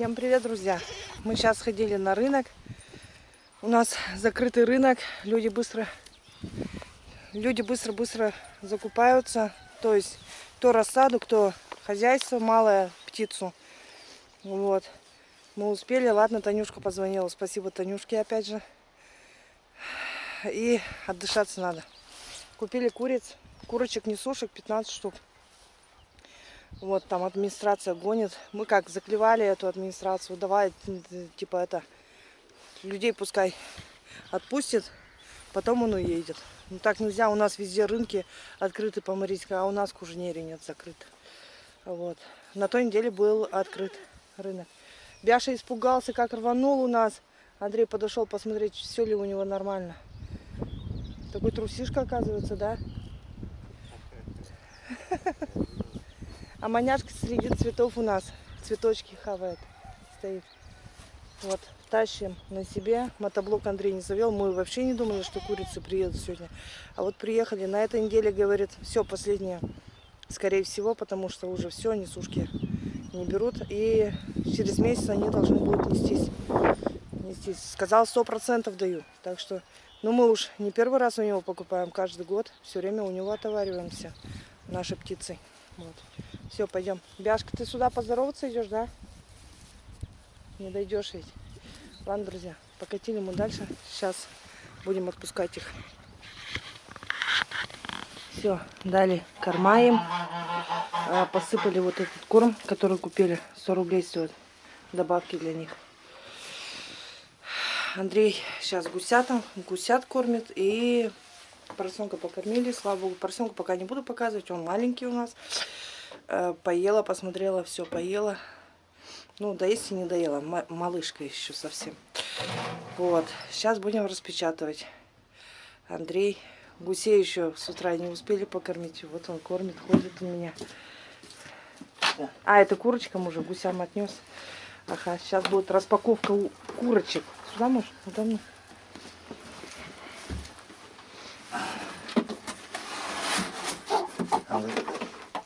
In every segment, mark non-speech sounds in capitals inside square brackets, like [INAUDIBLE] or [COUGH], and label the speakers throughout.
Speaker 1: Всем привет, друзья! Мы сейчас ходили на рынок. У нас закрытый рынок. Люди быстро люди быстро-быстро закупаются. То есть кто рассаду, кто хозяйство малое, птицу. Вот. Мы успели. Ладно, Танюшка позвонила. Спасибо Танюшке опять же. И отдышаться надо. Купили куриц. Курочек несушек 15 штук. Вот там администрация гонит. Мы как заклевали эту администрацию. Давай, типа это, людей пускай отпустит, потом он уедет. Ну так нельзя, у нас везде рынки открыты по Марийской, а у нас Кужнере нет закрыт. Вот. На той неделе был открыт рынок. Бяша испугался, как рванул у нас. Андрей подошел посмотреть, все ли у него нормально. Такой трусишка, оказывается, да? [LAUGHS] А маняшка среди цветов у нас цветочки хавает, стоит. Вот, тащим на себе. Мотоблок Андрей не завел. Мы вообще не думали, что курицы приедут сегодня. А вот приехали. На этой неделе, говорит, все, последнее. Скорее всего, потому что уже все, несушки не берут. И через месяц они должны будут нестись. нестись. Сказал, сто процентов даю. Так что, ну мы уж не первый раз у него покупаем. Каждый год все время у него отовариваемся нашей птицей. Вот. Все, пойдем. Бяшка, ты сюда поздороваться идешь, да? Не дойдешь ведь. Ладно, друзья, покатили мы дальше. Сейчас будем отпускать их. Все, дали корма им. А, посыпали вот этот корм, который купили. 100 рублей стоит. Добавки для них. Андрей сейчас гусятам, гусят кормит. И поросенка покормили. Слава богу, поросенка пока не буду показывать. Он маленький у нас. Э, поела, посмотрела, все поела. Ну, доесть и не доела. Малышка еще совсем. Вот. Сейчас будем распечатывать. Андрей. Гусей еще с утра не успели покормить. Вот он кормит, ходит у меня. А, это курочкам уже гусям отнес. Ага, сейчас будет распаковка курочек. Сюда можешь? Надо мной.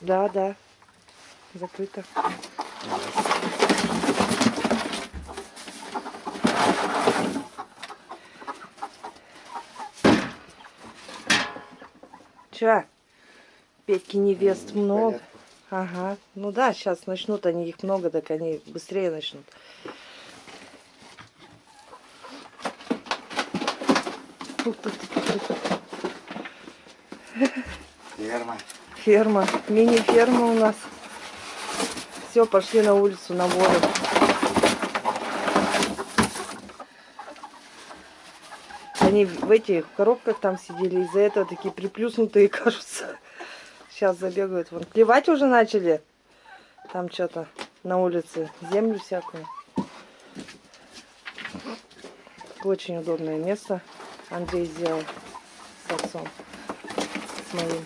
Speaker 1: Да, да закрыто. Че? Петьки невест много. Ага. Ну да, сейчас начнут они их много, так они быстрее начнут.
Speaker 2: Ферма.
Speaker 1: Ферма. Мини-ферма у нас. Все, пошли на улицу, на воду. Они в этих коробках там сидели, из-за этого такие приплюснутые [LAUGHS] кажутся. Сейчас забегают. Вон. Клевать уже начали. Там что-то на улице. Землю всякую. Очень удобное место. Андрей сделал с отцом. С моим.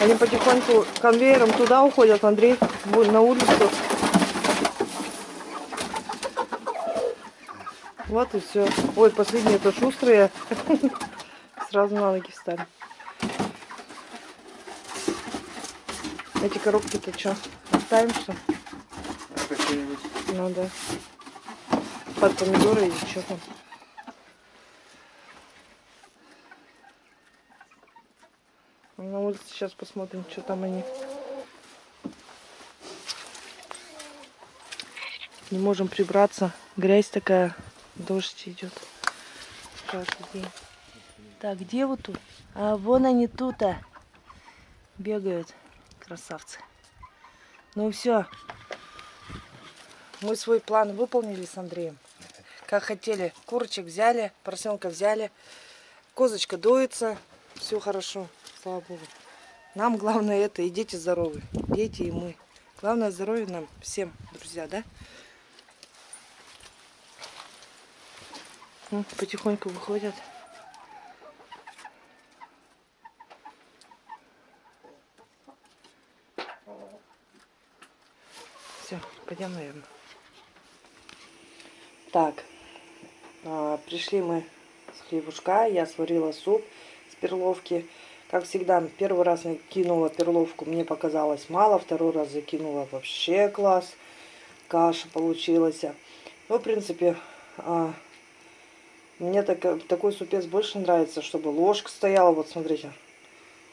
Speaker 1: Они потихоньку конвейером туда уходят, Андрей на улицу. Вот и все. Ой, последние это шустрые. [LAUGHS] Сразу на ноги встали. Эти коробки-то что? Оставим что? Ну да. Под помидоры или что там? На улице сейчас посмотрим, что там они. Не можем прибраться. Грязь такая. Дождь идет. Каждый день. Так, где вот тут? А вон они тут-то. Бегают. Красавцы. Ну все. Мы свой план выполнили с Андреем. Как хотели. Курочек взяли, поросенка взяли. Козочка доится. Все хорошо слава Богу. Нам главное это, и дети здоровы, дети и мы. Главное здоровье нам всем, друзья, да? Ну, потихоньку выходят. Все, пойдем, наверное. Так, а, пришли мы с хлебушка, я сварила суп с перловки. Как всегда, первый раз кинула перловку, мне показалось мало, второй раз закинула вообще класс. каша получилась. Ну, в принципе, а, мне так, такой супец больше нравится, чтобы ложка стояла. Вот, смотрите,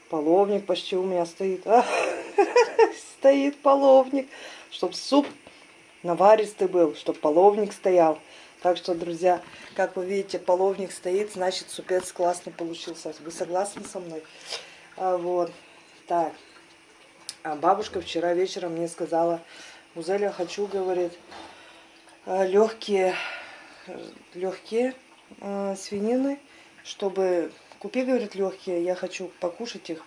Speaker 1: половник почти у меня стоит. А, [LAUGHS] стоит половник, чтобы суп наваристый был, чтобы половник стоял. Так что, друзья, как вы видите, половник стоит, значит, супец классно получился. Вы согласны со мной? А, вот. Так. А бабушка вчера вечером мне сказала, Узеля, хочу, говорит, а, легкие, легкие э, свинины, чтобы купи, говорит, легкие, я хочу покушать их.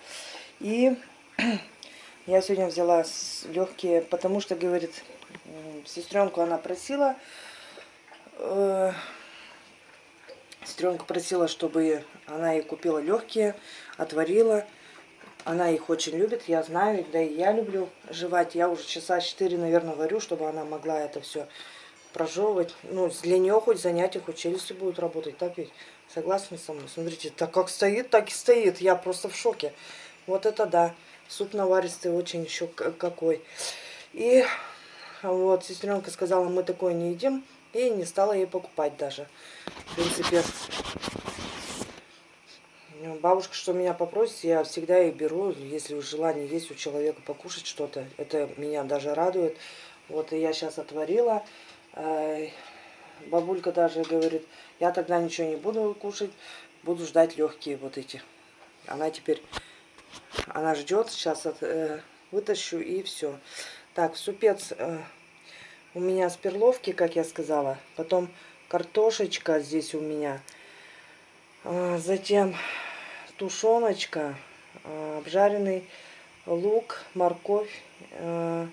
Speaker 1: И [CLEARS THROAT] я сегодня взяла легкие, потому что, говорит, сестренку она просила, э, сестренка просила, чтобы она ей купила легкие, отварила. Она их очень любит, я знаю, да и я люблю жевать. Я уже часа 4, наверное, варю, чтобы она могла это все прожевывать. Ну, для нее хоть занятия, хоть челюсти будут работать, так ведь? Согласны со мной? Смотрите, так как стоит, так и стоит. Я просто в шоке. Вот это да. Суп наваристый очень еще какой. И вот сестренка сказала, мы такое не едим. И не стала ей покупать даже. В принципе, бабушка, что меня попросит, я всегда их беру. Если желание есть у человека покушать что-то, это меня даже радует. Вот я сейчас отварила. Бабулька даже говорит, я тогда ничего не буду кушать, буду ждать легкие вот эти. Она теперь, она ждет, сейчас от, э, вытащу и все. Так, супец э, у меня с перловки, как я сказала. Потом картошечка здесь у меня. А, затем тушеночка, а, обжаренный лук, морковь, э,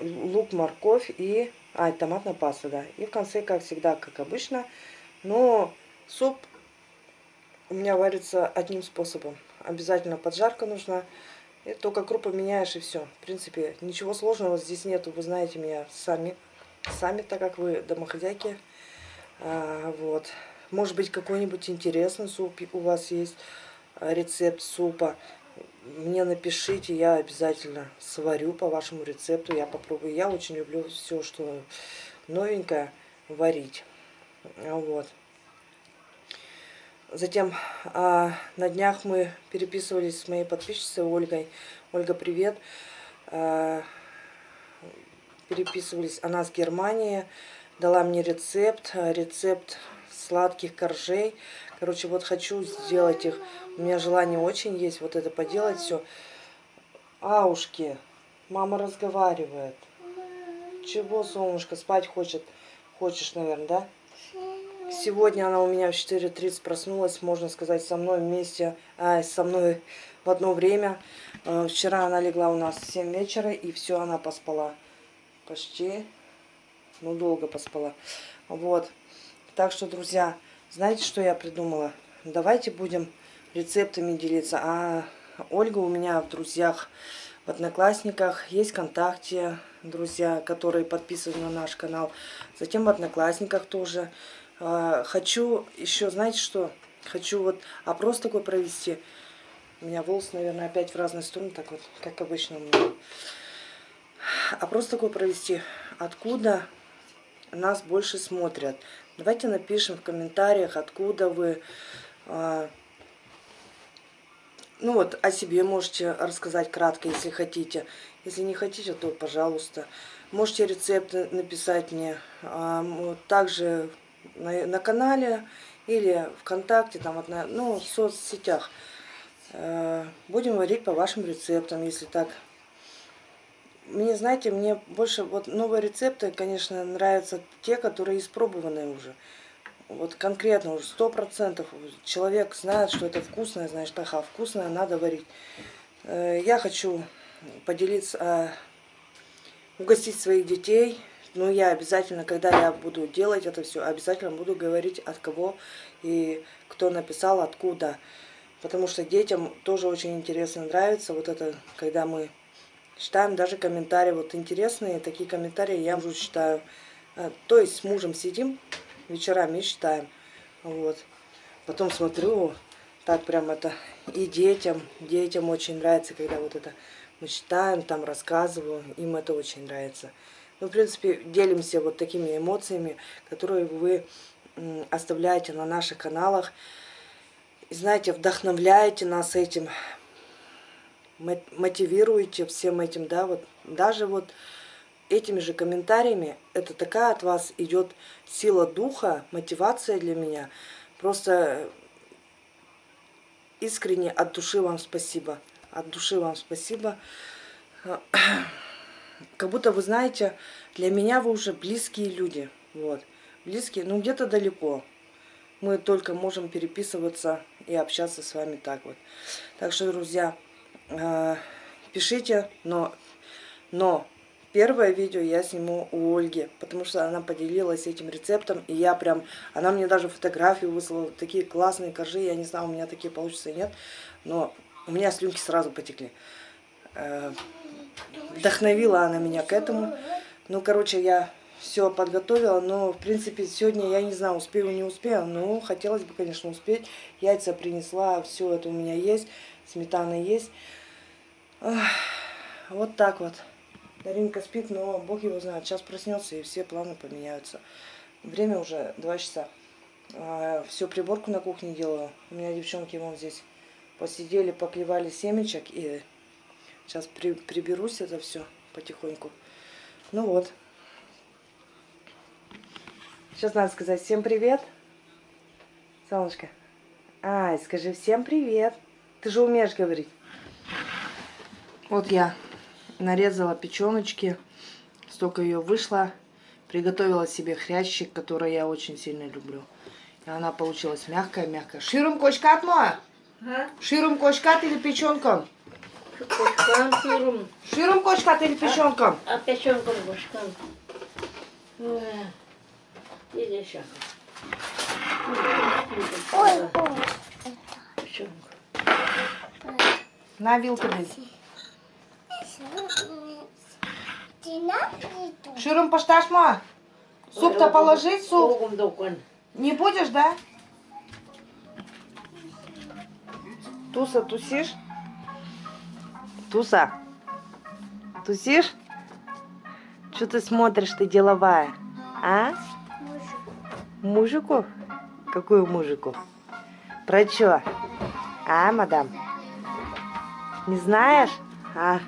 Speaker 1: лук, морковь и... А, томатная паста, да. И в конце, как всегда, как обычно. Но суп у меня варится одним способом. Обязательно поджарка нужна. Только крупы меняешь и все. В принципе, ничего сложного здесь нету. Вы знаете меня сами. Сами, так как вы домохозяйки. А, вот. Может быть, какой-нибудь интересный суп у вас есть. Рецепт супа мне напишите, я обязательно сварю по вашему рецепту, я попробую. Я очень люблю все, что новенькое варить. Вот. Затем а, на днях мы переписывались с моей подписчицей Ольгой. Ольга, привет. А, переписывались, она с Германии, дала мне рецепт, рецепт сладких коржей. Короче, вот хочу сделать их. У меня желание очень есть вот это поделать все. Аушки, мама разговаривает. Чего, солнышко, спать хочет? Хочешь, наверное, да? Сегодня она у меня в 4.30 проснулась, можно сказать, со мной вместе, а, со мной в одно время. Э, вчера она легла у нас в 7 вечера, и все, она поспала. Почти, ну, долго поспала. Вот. Так что, друзья, знаете, что я придумала? Давайте будем рецептами делиться. А Ольга у меня в друзьях, в Одноклассниках, есть ВКонтакте друзья, которые подписаны на наш канал. Затем в Одноклассниках тоже. А, хочу еще, знаете что? Хочу вот опрос такой провести. У меня волосы, наверное, опять в разные стороны, так вот, как обычно у меня. Опрос такой провести. Откуда нас больше смотрят? Давайте напишем в комментариях, откуда вы. А, ну вот, о себе можете рассказать кратко, если хотите. Если не хотите, то пожалуйста. Можете рецепты написать мне. А, также на, на канале или ВКонтакте, там, ну, в соцсетях. А, будем варить по вашим рецептам, если так мне, знаете, мне больше вот новые рецепты, конечно, нравятся те, которые испробованные уже. Вот конкретно уже сто процентов человек знает, что это вкусное, значит, ага, вкусное надо варить. Э, я хочу поделиться, а, угостить своих детей. Ну, я обязательно, когда я буду делать это все, обязательно буду говорить, от кого и кто написал, откуда. Потому что детям тоже очень интересно нравится вот это, когда мы Читаем даже комментарии, вот интересные такие комментарии я уже читаю. А, то есть с мужем сидим вечерами и читаем. Вот. Потом смотрю, так прям это и детям, детям очень нравится, когда вот это Мы читаем, там рассказываю, им это очень нравится. Ну, в принципе, делимся вот такими эмоциями, которые вы оставляете на наших каналах. И знаете, вдохновляете нас этим, мо- мотивируете всем этим, да, вот даже вот этими же комментариями, это такая от вас идет сила духа, мотивация для меня. Просто искренне от души вам спасибо. От души вам спасибо. Как будто вы знаете, для меня вы уже близкие люди. Вот. Близкие, ну где-то далеко. Мы только можем переписываться и общаться с вами так вот. Так что, друзья, э, пишите, но, но первое видео я сниму у Ольги, потому что она поделилась этим рецептом, и я прям, она мне даже фотографии выслала, такие классные коржи, я не знаю, у меня такие получится или нет, но у меня слюнки сразу потекли. Вдохновила она меня к этому. Ну, короче, я все подготовила, но, в принципе, сегодня я не знаю, успею, не успею, но хотелось бы, конечно, успеть. Яйца принесла, все это у меня есть, сметана есть. Вот так вот. Даринка спит, но бог его знает. Сейчас проснется и все планы поменяются. Время уже 2 часа. Все, приборку на кухне делаю. У меня девчонки вон здесь посидели, поклевали семечек. И сейчас при, приберусь это все потихоньку. Ну вот. Сейчас надо сказать всем привет. Солнышко. Ай, скажи всем привет. Ты же умеешь говорить. Вот я нарезала печеночки, столько ее вышло, приготовила себе хрящик, который я очень сильно люблю. И она получилась мягкая-мягкая. Ширум кочкат моя?
Speaker 2: Ha?
Speaker 1: Ширум кочкат или печенком?
Speaker 2: Koşkan diyorum.
Speaker 1: Ширум кочкат или печенком?
Speaker 2: Ateşen kuru koşkan. Bir de şaka. Ой,
Speaker 1: На вилку десь. Ширум пошташ моя? Суп-то положить, суп? Не будешь, да? Туса, тусишь? Туса, тусишь? Что ты смотришь, ты деловая? А? Мужику? Какую мужику? Про чё? А, мадам? Не знаешь? А.